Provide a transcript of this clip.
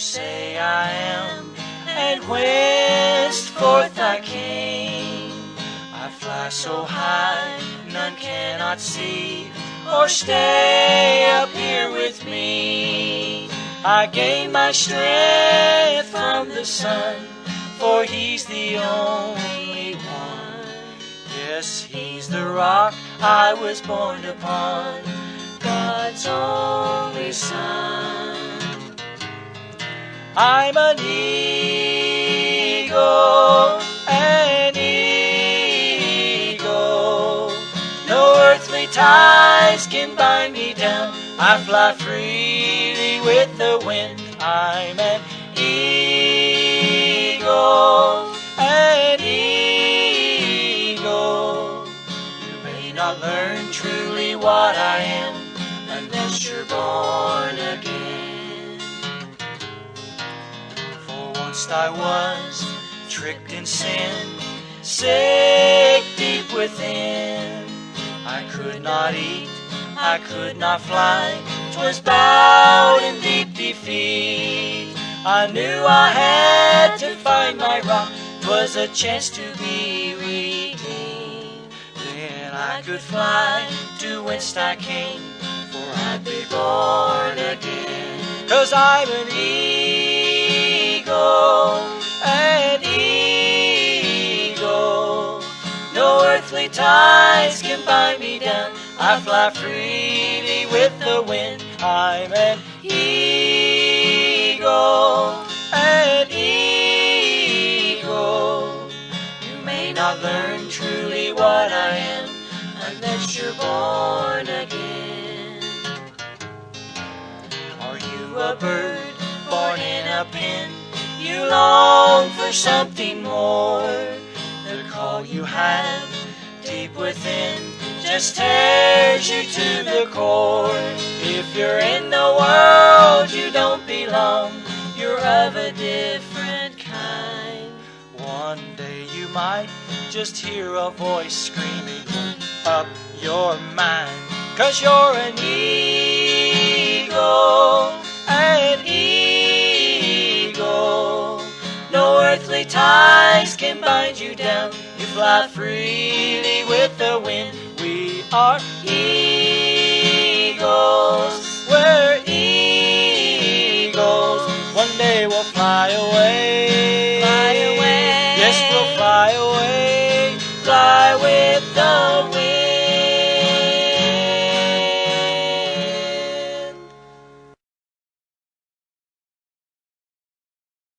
say I am, and whence forth I came. I fly so high, none cannot see, or stay up here with me. I gain my strength from the sun, for he's the only one. Yes, he's the rock I was born upon, God's only son. I'm an eagle, an eagle. No earthly ties can bind me down. I fly freely with the wind. I'm an eagle, an eagle. You may not learn truly what I am unless you're born again. Once I was tricked in sin, sick deep within. I could not eat, I could not fly, 'twas bowed in deep defeat. I knew I had to find my rock, 'twas a chance to be redeemed. Then I could fly to whence I came, for I'd be born again. Cause I'm an an eagle. No earthly ties can bind me down. I fly freely with the wind. I'm an eagle, an eagle. You may not learn truly what I am unless you're born again. Are you a bird born in a pen? You long for something more. The call you have deep within just tears you to the core. If you're in the world, you don't belong. You're of a different kind. One day you might just hear a voice screaming up your mind. Cause you're an eagle, earthly ties can bind you down. You fly freely with the wind. We are eagles. We're eagles. One day we'll fly away.